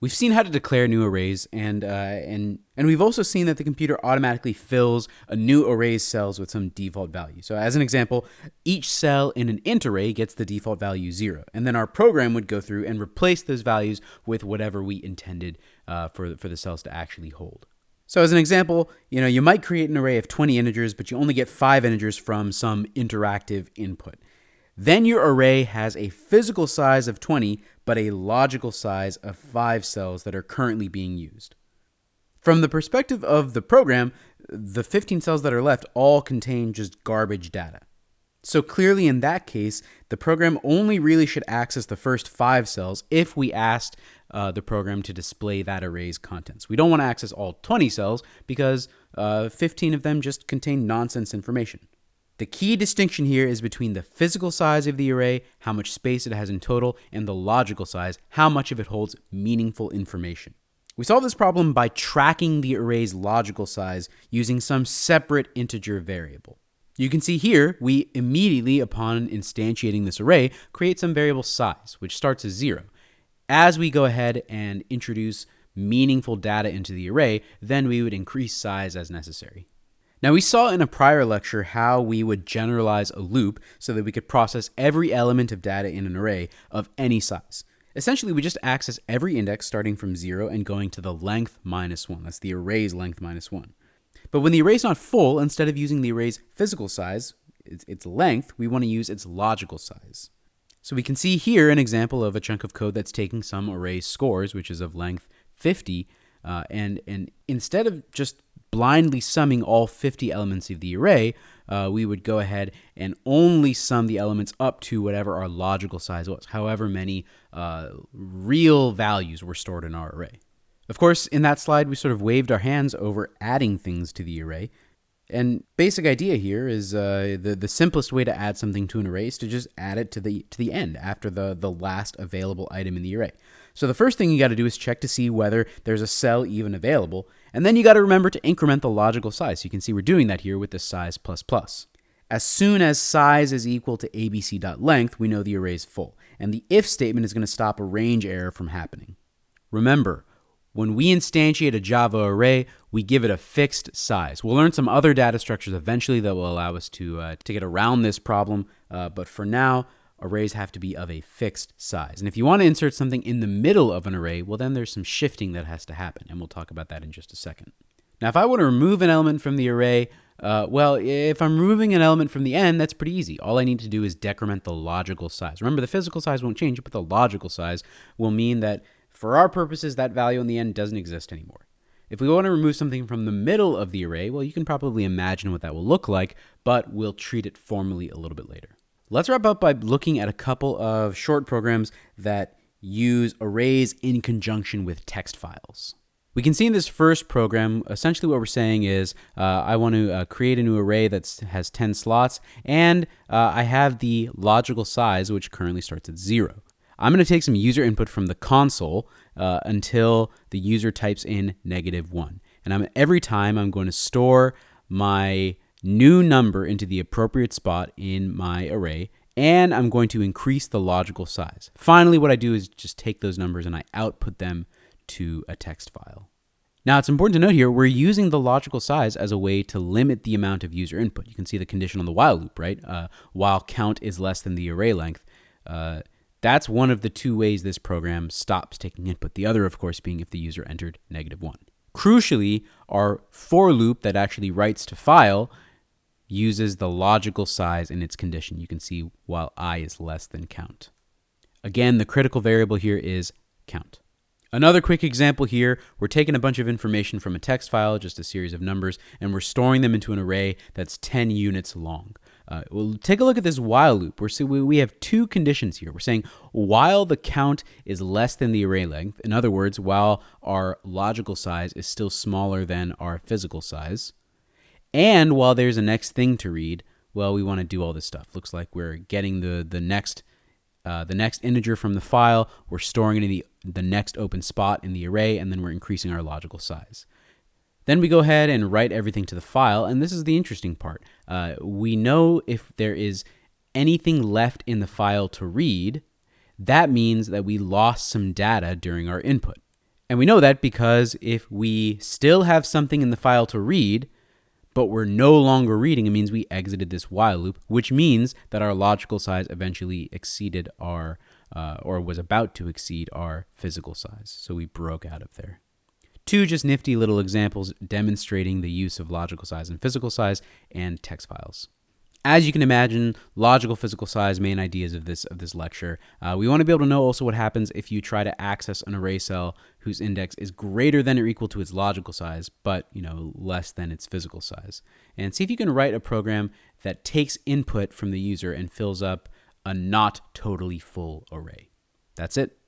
We've seen how to declare new arrays, and uh, and and we've also seen that the computer automatically fills a new array's cells with some default value. So, as an example, each cell in an int array gets the default value zero, and then our program would go through and replace those values with whatever we intended uh, for for the cells to actually hold. So, as an example, you know you might create an array of 20 integers, but you only get five integers from some interactive input. Then your array has a physical size of 20, but a logical size of 5 cells that are currently being used. From the perspective of the program, the 15 cells that are left all contain just garbage data. So clearly in that case, the program only really should access the first 5 cells if we asked uh, the program to display that array's contents. We don't want to access all 20 cells because uh, 15 of them just contain nonsense information. The key distinction here is between the physical size of the array, how much space it has in total, and the logical size, how much of it holds meaningful information. We solve this problem by tracking the array's logical size using some separate integer variable. You can see here, we immediately, upon instantiating this array, create some variable size, which starts as zero. As we go ahead and introduce meaningful data into the array, then we would increase size as necessary. Now, we saw in a prior lecture how we would generalize a loop so that we could process every element of data in an array of any size. Essentially, we just access every index starting from 0 and going to the length minus 1. That's the array's length minus 1. But when the array is not full, instead of using the array's physical size, its length, we want to use its logical size. So we can see here an example of a chunk of code that's taking some array scores, which is of length 50, uh, and, and instead of just blindly summing all 50 elements of the array, uh, we would go ahead and only sum the elements up to whatever our logical size was, however many uh, real values were stored in our array. Of course, in that slide, we sort of waved our hands over adding things to the array. And basic idea here is uh, the the simplest way to add something to an array is to just add it to the to the end after the the last available item in the array. So the first thing you got to do is check to see whether there's a cell even available, and then you got to remember to increment the logical size. So you can see we're doing that here with the size plus plus. As soon as size is equal to abc.length, we know the array is full, and the if statement is going to stop a range error from happening. Remember, when we instantiate a Java array, we give it a fixed size. We'll learn some other data structures eventually that will allow us to, uh, to get around this problem, uh, but for now, arrays have to be of a fixed size. And if you want to insert something in the middle of an array, well, then there's some shifting that has to happen, and we'll talk about that in just a second. Now, if I want to remove an element from the array, uh, well, if I'm removing an element from the end, that's pretty easy. All I need to do is decrement the logical size. Remember, the physical size won't change, but the logical size will mean that for our purposes, that value in the end doesn't exist anymore. If we want to remove something from the middle of the array, well, you can probably imagine what that will look like, but we'll treat it formally a little bit later. Let's wrap up by looking at a couple of short programs that use arrays in conjunction with text files. We can see in this first program, essentially what we're saying is uh, I want to uh, create a new array that has 10 slots, and uh, I have the logical size, which currently starts at zero. I'm going to take some user input from the console uh, until the user types in negative one. And I'm, every time I'm going to store my new number into the appropriate spot in my array, and I'm going to increase the logical size. Finally, what I do is just take those numbers and I output them to a text file. Now, it's important to note here, we're using the logical size as a way to limit the amount of user input. You can see the condition on the while loop, right? Uh, while count is less than the array length. Uh, that's one of the two ways this program stops taking input. The other, of course, being if the user entered negative one. Crucially, our for loop that actually writes to file uses the logical size in its condition. You can see while i is less than count. Again, the critical variable here is count. Another quick example here, we're taking a bunch of information from a text file, just a series of numbers, and we're storing them into an array that's 10 units long. Uh, we'll take a look at this while loop. We're, so we have two conditions here. We're saying while the count is less than the array length, in other words, while our logical size is still smaller than our physical size, and while there's a next thing to read, well, we want to do all this stuff. Looks like we're getting the the next uh, the next integer from the file. We're storing it in the the next open spot in the array, and then we're increasing our logical size. Then we go ahead and write everything to the file, and this is the interesting part. Uh, we know if there is anything left in the file to read, that means that we lost some data during our input. And we know that because if we still have something in the file to read, but we're no longer reading, it means we exited this while loop, which means that our logical size eventually exceeded our, uh, or was about to exceed our physical size. So we broke out of there. Two just nifty little examples demonstrating the use of logical size and physical size and text files. As you can imagine, logical physical size main ideas of this of this lecture. Uh, we want to be able to know also what happens if you try to access an array cell whose index is greater than or equal to its logical size, but you know less than its physical size. And see if you can write a program that takes input from the user and fills up a not totally full array. That's it.